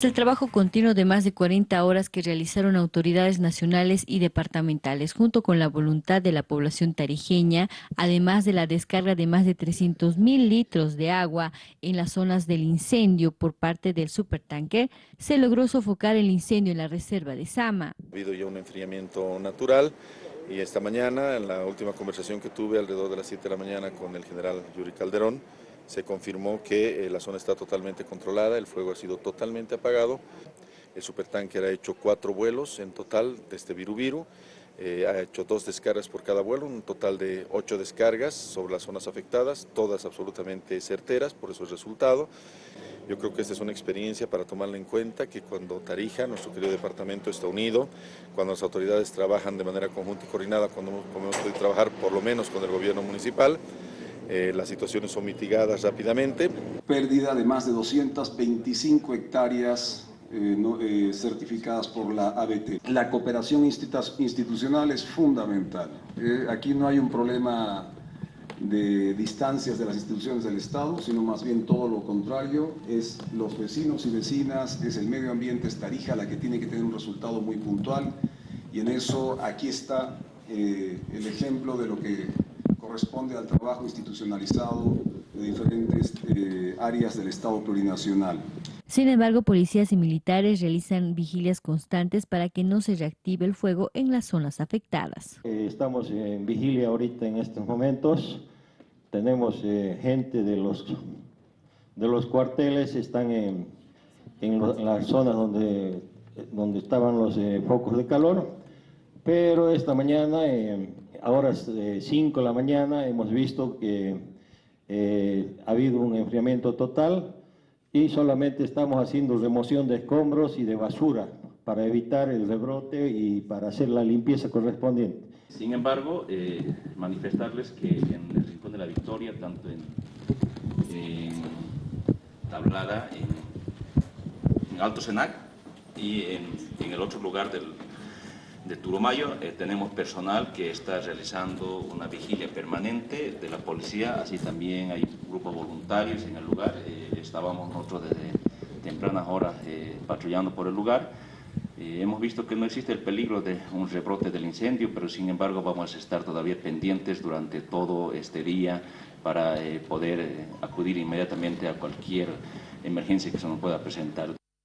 El trabajo continuo de más de 40 horas que realizaron autoridades nacionales y departamentales, junto con la voluntad de la población tarijeña, además de la descarga de más de 300 mil litros de agua en las zonas del incendio por parte del supertanque, se logró sofocar el incendio en la reserva de Sama. Ha habido ya un enfriamiento natural y esta mañana, en la última conversación que tuve alrededor de las 7 de la mañana con el general Yuri Calderón, se confirmó que eh, la zona está totalmente controlada, el fuego ha sido totalmente apagado. El supertanker ha hecho cuatro vuelos en total desde Virubiru, eh, ha hecho dos descargas por cada vuelo, un total de ocho descargas sobre las zonas afectadas, todas absolutamente certeras, por eso el resultado. Yo creo que esta es una experiencia para tomarla en cuenta, que cuando Tarija, nuestro querido departamento, está unido, cuando las autoridades trabajan de manera conjunta y coordinada, cuando hemos podido trabajar por lo menos con el gobierno municipal, eh, las situaciones son mitigadas rápidamente. Pérdida de más de 225 hectáreas eh, eh, certificadas por la ABT. La cooperación institucional es fundamental. aquí no hay un problema de distancias de las instituciones del Estado, sino más bien todo lo contrario, es los vecinos y vecinas, es el medio ambiente, es Tarija la que tiene que tener un resultado muy puntual y en eso aquí está el ejemplo de lo que corresponde al trabajo institucionalizado de diferentes eh, áreas del Estado plurinacional. Sin embargo, policías y militares realizan vigilias constantes para que no se reactive el fuego en las zonas afectadas. Eh, estamos en vigilia ahorita en estos momentos. Tenemos eh, gente de los, de los cuarteles, están en, en, las zonas donde, donde estaban los focos de calor, pero esta mañana ahora es 5 de la mañana, hemos visto que eh, ha habido un enfriamiento total y solamente estamos haciendo remoción de escombros y de basura para evitar el rebrote y para hacer la limpieza correspondiente. Sin embargo, eh, manifestarles que en el Rincón de la Victoria, tanto en, Tablada, en, Alto Senac y en el otro lugar del, de Turumayo eh, tenemos personal que está realizando una vigilia permanente de la policía, así también hay grupos voluntarios en el lugar. Eh, estábamos nosotros desde tempranas horas eh, patrullando por el lugar. hemos visto que no existe el peligro de un rebrote del incendio, pero sin embargo vamos a estar todavía pendientes durante todo este día para poder acudir inmediatamente a cualquier emergencia que se nos pueda presentar.